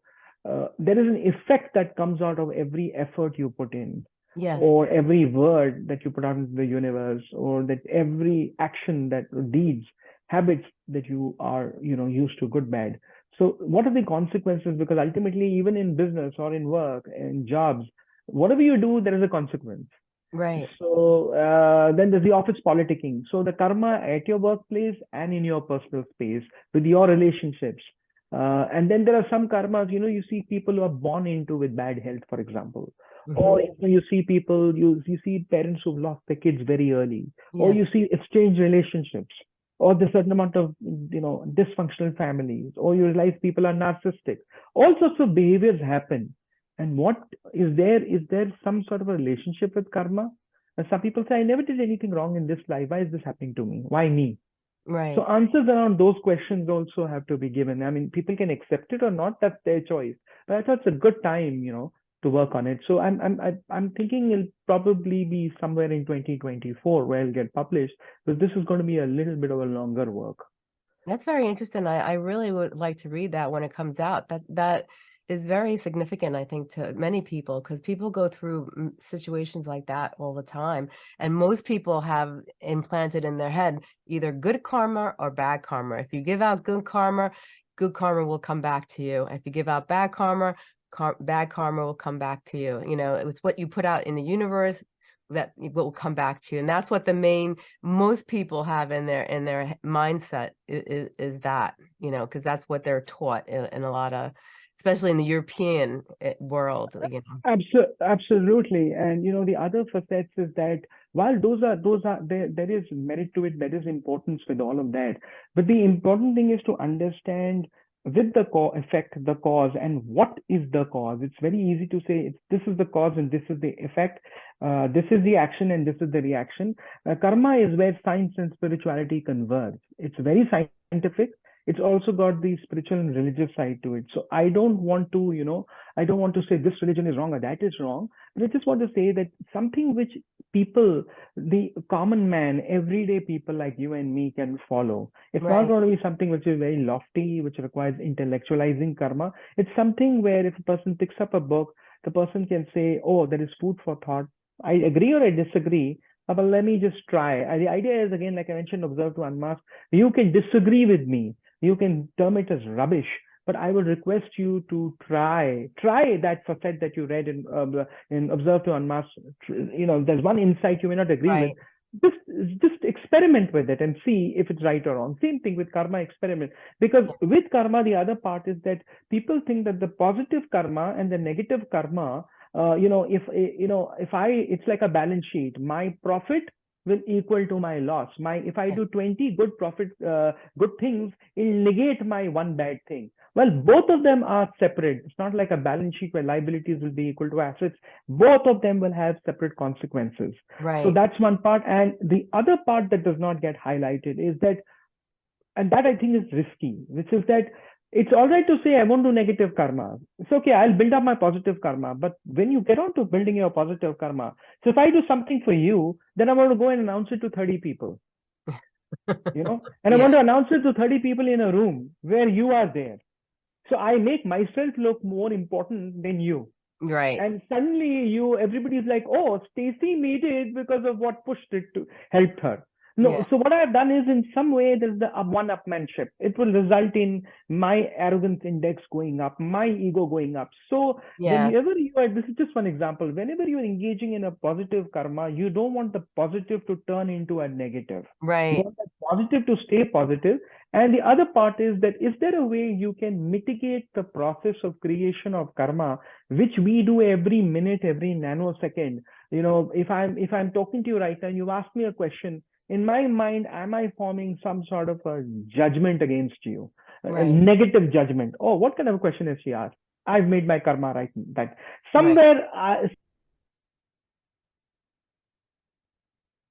uh, there is an effect that comes out of every effort you put in. Yes. or every word that you put out into the universe or that every action that deeds habits that you are you know used to good bad. So what are the consequences? Because ultimately even in business or in work and jobs whatever you do there is a consequence. Right. so uh, then there's the office politicking. So the karma at your workplace and in your personal space with your relationships. Uh, and then there are some karmas you know you see people who are born into with bad health for example. Mhm. or you, know, you see people you you see parents who've lost their kids very early. Or you see exchange relationships or the certain amount of you know dysfunctional families or you realize people are narcissistic. All sorts of behaviors happen. And what is there is there some sort of a relationship with karma? And some people say i never did anything wrong in this life. Why is this happening to me? Why me? Right. so answers around those questions also have to be given. I mean people can accept it or not. That's their choice. But i thought it's a good time you know to work on it so i'm i'm i'm thinking it'll probably be somewhere in 2024 where it'll get published but this is going to be a little bit of a longer work That's very interesting. I, I really would like to read that when it comes out. That that is very significant, I think, to many people because people go through mm, situations like that all the time. And most people have implanted in their head either good karma or bad karma. If you give out good karma, good karma will come back to you. If you give out bad karma, car bad karma will come back to you. You know, it's what you put out in the universe that will come back to you. And that's what the main most people have in their in their mindset is, is that, you know, because that's what they're taught in, in a lot of, especially in the European eh, world, you know. Abso- absolutely and you know the other facets is that while those are those are there there is merit to it there is importance with all of that but the important thing is to understand with the co- effect the cause and what is the cause. It's very easy to say it's, this is the cause and this is the effect uh, this is the action and this is the reaction. Uh, karma is where science and spirituality converge. It's very scientific it's also got the spiritual and religious side to it so i don't want to you know I don't want to say this religion is wrong or that is wrong, but I just want to say that something which people, the common man, everyday people like you and me can follow. It's Right. not going to be something which is very lofty, which requires intellectualizing karma. It's something where if a person picks up a book, the person can say, oh, there is food for thought. I agree or I disagree, uh, but let me just try. Uh, The idea is, again, like I mentioned, observe to unmask. You can disagree with me. You can term it as rubbish but I would request you to try try that facet that you read in uh, in Observe to Unmask. You know, there's one insight you may not agree Right. with. Just just experiment with it and see if it's right or wrong. Same thing with karma experiment because Yes. with karma the other part is that people think that the positive karma and the negative karma. Uh, you know, if eh, you know, if I, it's like a balance sheet. My profit will equal to my loss. My if I do 20 good profit, uh, good things, it'll negate my one bad thing. Well, both of them are separate. It's not like a balance sheet where liabilities will be equal to assets. Both of them will have separate consequences. Right. So that's one part. And the other part that does not get highlighted is that, and that I think is risky, which is that it's all right to say, I won't do negative karma. It's okay, I'll build up my positive karma. But when you get on to building your positive karma, so if I do something for you, then I want to go and announce it to 30 people, you know, and I want to announce it to 30 people in a room where you are there. So I make myself look more important than you. Right. And suddenly you everybody's like, oh, Stacey made it because of what pushed it to helped her. No, Yeah. so what I've done is in some way there's the uh, one-upmanship. It will result in my arrogance index going up, my ego going up. So Yes. whenever you are, this is just one example. Whenever you're engaging in a positive karma, you don't want the positive to turn into a negative. You Right. positive to stay positive. And the other part is that is there a way you can mitigate the process of creation of karma, which we do every minute, every nanosecond? You know, if I'm if I'm talking to you right now, and you've asked me a question. In my mind, am I forming some sort of a judgment against you, a- a negative judgment? Oh, what kind of a question is she asked? I've made my karma right. That somewhere I,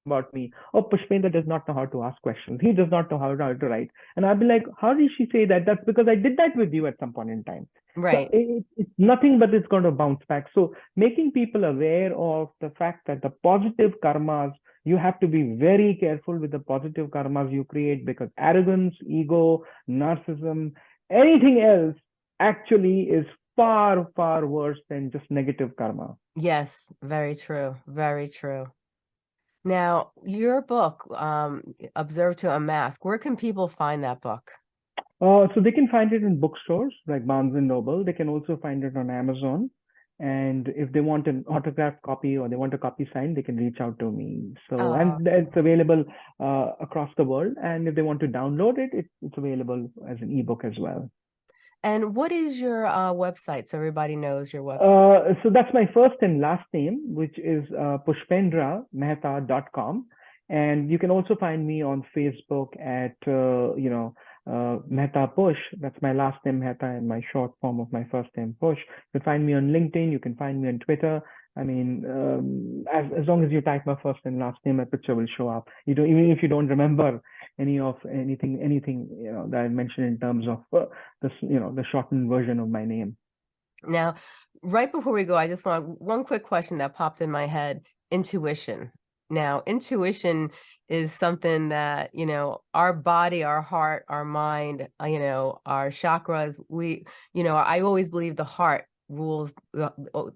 about me. Oh, Pushpendra does not know how to ask questions. He does not know how, how to write. And I'll be like, how did she say that? That's because I did that with you at some point in time. So Right. it, it's nothing but it's going to bounce back. So making people aware of the fact that the positive karmas, you have to be very careful with the positive karmas you create because arrogance, ego, narcissism, anything else actually is far, far worse than just negative karma. Yes, very true. Very true. Now, your book, um, Observe to Unmask, where can people find that book? Uh, so they can find it in bookstores like Barnes and Noble. They can also find it on Amazon. And if they want an autographed copy or they want a copy signed, they can reach out to me. So, Oh, and it's available uh, across the world. And if they want to download it, it it's available as an ebook as well. And what is your uh, website so everybody knows your website? Uh, so that's my first and last name, which is uh, pushpendramehta.com. And you can also find me on Facebook at, uh, you know, uh, Mehta Push. That's my last name, Mehta, and my short form of my first name, Push. You can find me on LinkedIn. You can find me on Twitter. I mean, um, as as long as you type my first and last name, my picture will show up. You don't even if you don't remember any of anything anything you know that I mentioned in terms of uh, this you know the shortened version of my name. Now, right before we go, I just want one quick question that popped in my head: intuition. Now, intuition is something that, you know, our body, our heart, our mind, uh, you know, our chakras, we, you know, I always believe the heart rules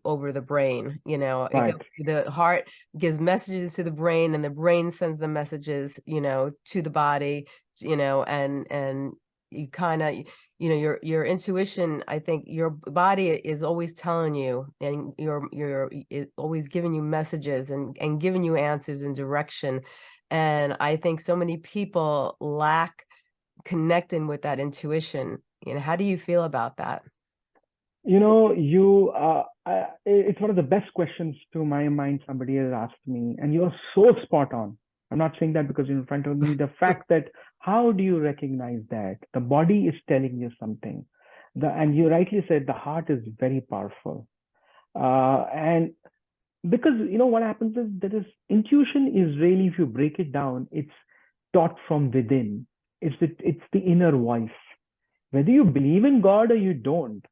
over the brain, you know, Right. the heart gives messages to the brain and the brain sends the messages, you know, to the body, you know, and, and you kind of, you know, your, your intuition, I think your body is always telling you and you're, you're always giving you messages and, and giving you answers and direction. And I think so many people lack connecting with that intuition. You know, how do you feel about that? You know, you, uh, I, it's one of the best questions to my mind somebody has asked me, and you're so spot on. I'm not saying that because you're in front of me. The fact that how do you recognize that the body is telling you something, the and you rightly said the heart is very powerful, uh, and because you know what happens is that is intuition is really if you break it down, it's taught from within. It's the, it's the inner voice. Whether you believe in God or you don't,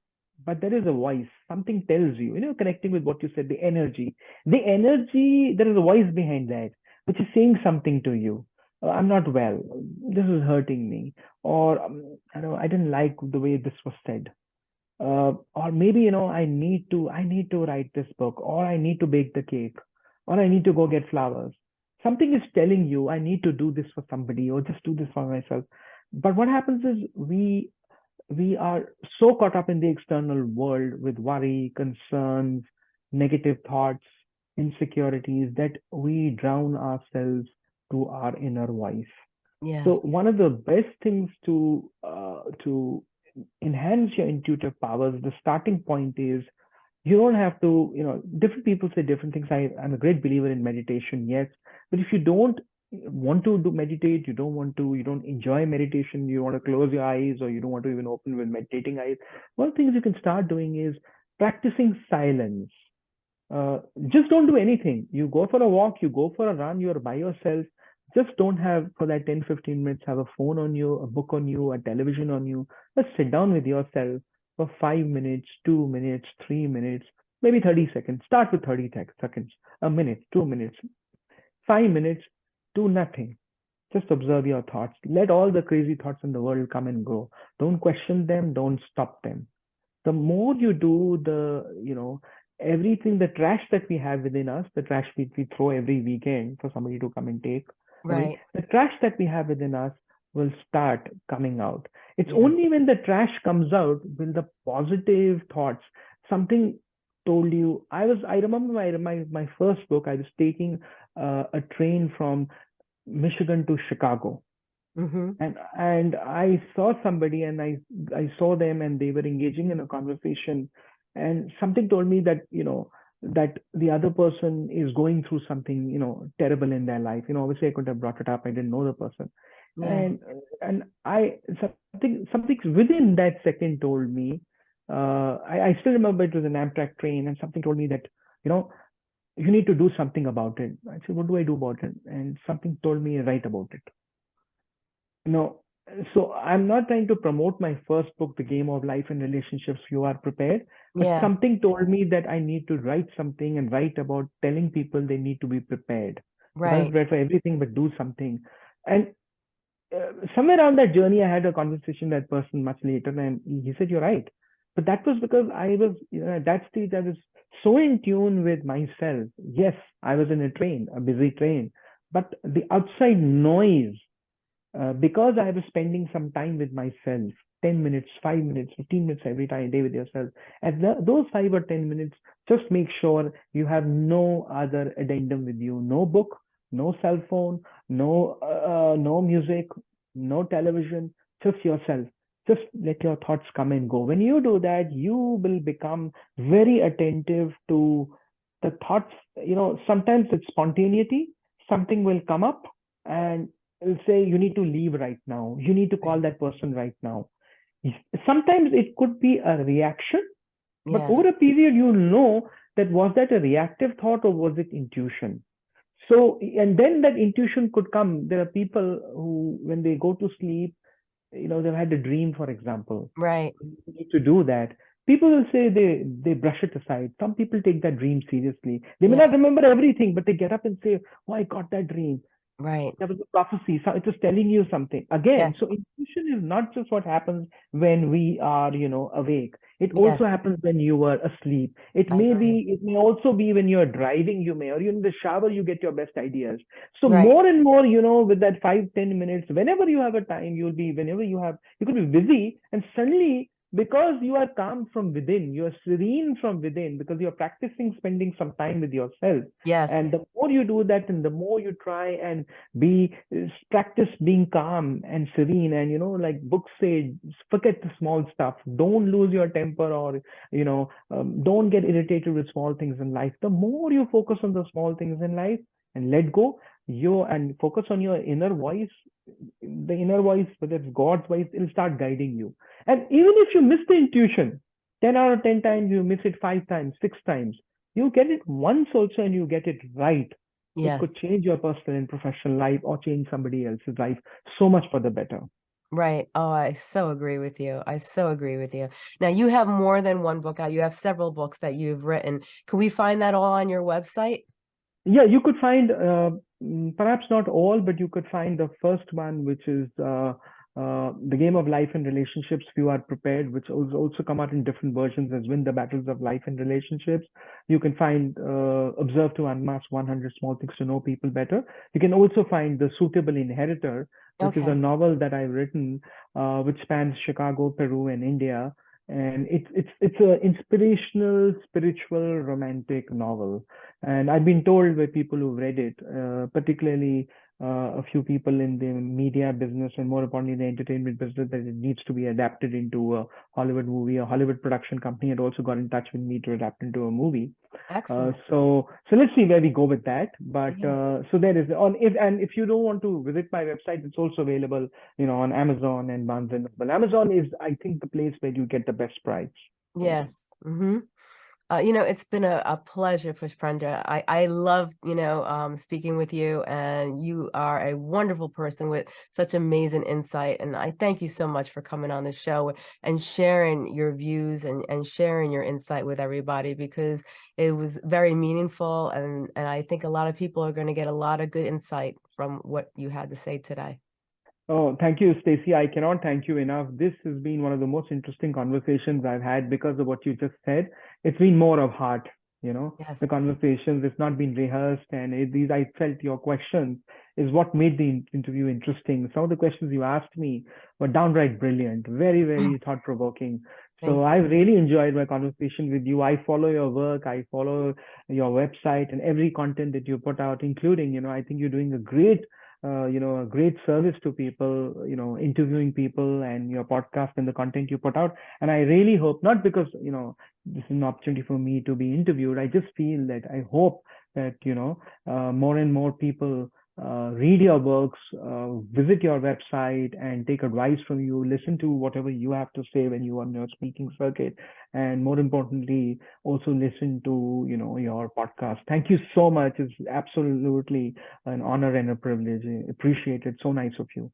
but there is a voice. Something tells you you know connecting with what you said the energy. The energy there is a voice behind that which is saying something to you. Uh, i'm not well. This is hurting me. Or um, i know i didn't like the way this was said uh, or maybe you know i need to i need to write this book or i need to bake the cake or i need to go get flowers something is telling you i need to do this for somebody or just do this for myself but what happens is we we are so caught up in the external world with worry, concerns, negative thoughts, insecurities that we drown ourselves to our inner voice. Yes. So one of the best things to uh, to enhance your intuitive powers, the starting point is you don't have to, you know, different people say different things. I, I'm a great believer in meditation, yes, but if you don't want to do meditate, you don't want to, you don't enjoy meditation, you want to close your eyes or you don't want to even open with meditating eyes, one things you can start doing is practicing silence. Uh, just don't do anything. You go for a walk, you go for a run, you're by yourself. Just don't have for that 10, 15 minutes, have a phone on you, a book on you, a television on you. Just sit down with yourself for five minutes, two minutes, three minutes, maybe 30 seconds. Start with 30 seconds, a minute, two minutes, five minutes, do nothing. Just observe your thoughts. Let all the crazy thoughts in the world come and go. Don't question them. Don't stop them. The more you do the, you know, everything, the trash that we have within us, the trash we, we throw every weekend for somebody to come and take, right. the trash that we have within us will start coming out. It's Yeah. only when the trash comes out will the positive thoughts, something told you. I was, I remember my my my first book. I was taking uh, a train from Michigan to Chicago, hmm and and I saw somebody, and I I saw them, and they were engaging in a conversation, and something told me that you know that the other person is going through something you know terrible in their life. You know, obviously I couldn't have brought it up. I didn't know the person, Yeah. and and I something something within that second told me. Uh, I, I still remember it was an Amtrak train, and something told me that you know you need to do something about it. I said, what do I do about it? And something told me write about it. No, so I'm not trying to promote my first book, The Game of Life and Relationships. You are prepared. But Yeah. something told me that I need to write something and write about telling people they need to be prepared. Right. Not prepared for everything, but do something. And uh, somewhere around that journey, I had a conversation with that person much later, and he said, "You're right." But that was because I was, you know, at that stage, I was so in tune with myself. Yes, I was in a train, a busy train, but the outside noise, uh, because I was spending some time with myself, 10 minutes, 5 minutes, 15 minutes every time, day with yourself. At the, those 5 or 10 minutes, just make sure you have no other addendum with you, no book, no cell phone, no, uh, no music, no television, just yourself just let your thoughts come and go. When you do that, you will become very attentive to the thoughts. You know, sometimes it's spontaneity, something will come up and it'll say you need to leave right now. You need to call that person right now. Sometimes it could be a reaction, but Yeah. over a period you'll know that was that a reactive thought or was it intuition? So, and then that intuition could come. There are people who, when they go to sleep, you know, they've had a dream, for example. Right. You need to do that. People will say they they brush it aside. Some people take that dream seriously. They may Yeah. not remember everything, but they get up and say, "Oh, I got that dream. Right. That was a prophecy. So it was telling you something." Again, so intuition is not just what happens when we are, you know, awake. It also Yes. happens when you are asleep. It I may agree. be, it may also be when you're driving, you may, or in the shower, you get your best ideas. So Right. more and more, you know, with that five, ten minutes, whenever you have a time, you'll be, whenever you have, you could be busy and suddenly because you are calm from within, you are serene from within, because you're practicing spending some time with yourself. Yes. And the more you do that, and the more you try and be practice being calm and serene, and you know, like books say, forget the small stuff. Don't lose your temper, or you know, um, don't get irritated with small things in life. The more you focus on the small things in life and let go, you and focus on your inner voice, the inner voice, whether it's God's voice, it'll start guiding you. And even if you miss the intuition, 10 out of 10 times, you miss it five times, six times, you get it once also and you get it right. It Yes. could change your personal and professional life or change somebody else's life so much for the better. Right. Oh, I so agree with you. I so agree with you. Now you have more than one book out. You have several books that you've written. Can we find that all on your website? Yeah, you could find uh, perhaps not all, but you could find the first one, which is uh, uh, the game of life and relationships. If you are prepared, which has also come out in different versions as "Win the Battles of Life and Relationships." You can find uh, "Observe to Unmask 100 Small Things to Know People Better." You can also find "The Suitable Inheritor," which is a novel that I've written, uh, which spans Chicago, Peru, and India. And it's it's it's a inspirational, spiritual, romantic novel. And I've been told by people who've read it, uh, particularly a few people in the media business and more importantly the entertainment business, that it needs to be adapted into a Hollywood movie. A Hollywood production company had also got in touch with me to adapt into a movie. Uh, so so let's see where we go with that. But Yeah. uh, so there is on if and if you don't want to visit my website, it's also available, you know, on Amazon and Barnes and Noble. Amazon is, I think, the place where you get the best price. Yes. hmm Uh, you know, it's been a, a pleasure, Pushpendra. I, I love, you know, um, speaking with you and you are a wonderful person with such amazing insight. And I thank you so much for coming on the show and sharing your views and, and sharing your insight with everybody because it was very meaningful. And, and I think a lot of people are going to get a lot of good insight from what you had to say today. Oh, thank you, Stacey. I cannot thank you enough. This has been one of the most interesting conversations I've had because of what you just said. It's been more of heart, you know, Yes. the conversations. It's not been rehearsed, and it, these I felt your questions is what made the interview interesting. Some of the questions you asked me were downright brilliant, very, very mm. thought provoking. So I've really enjoyed my conversation with you. I follow your work, I follow your website and every content that you put out, including, you know, I think you're doing a great uh, you know, a great service to people, you know, interviewing people and your podcast and the content you put out. And I really hope, not because, you know, this is an opportunity for me to be interviewed. I just feel that I hope that, you know, uh, more and more people uh, read your works, uh, visit your website and take advice from you, listen to whatever you have to say when you are on your speaking circuit. And more importantly, also listen to, you know, your podcast. Thank you so much. It's absolutely an honor and a privilege. Appreciate it. So nice of you.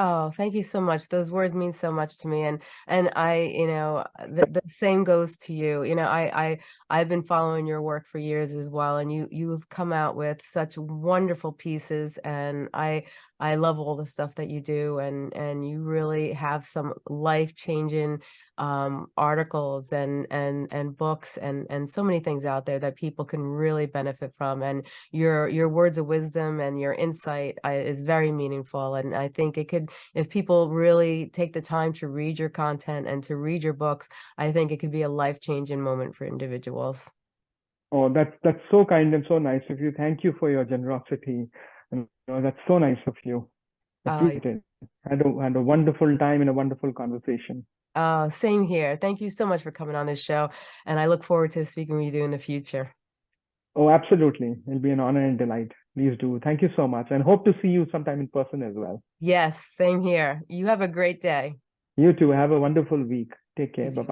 Oh, thank you so much. Those words mean so much to me. And and I, you know, the, the same goes to you. You know, I I I've been following your work for years as well. And you you've come out with such wonderful pieces. And I I love all the stuff that you do. And and you really have some life-changing um articles and and and books and and so many things out there that people can really benefit from. And your your words of wisdom and your insight uh, is very meaningful. And I think it could if people really take the time to read your content and to read your books, I think it could be a life-changing moment for individuals. Oh, that's that's so kind and so nice of you. Thank you for your generosity. And you know, that's so nice of you. Uh, Appreciate it. Had a had a wonderful time and a wonderful conversation. uh, same here. Thank you so much for coming on this show. And I look forward to speaking with you in the future. Oh, absolutely. It'll be an honor and delight. please do. Thank you so much, and hope to see you sometime in person as well. Yes, same here. You have a great day. You too. Have a wonderful week. Take care. You too.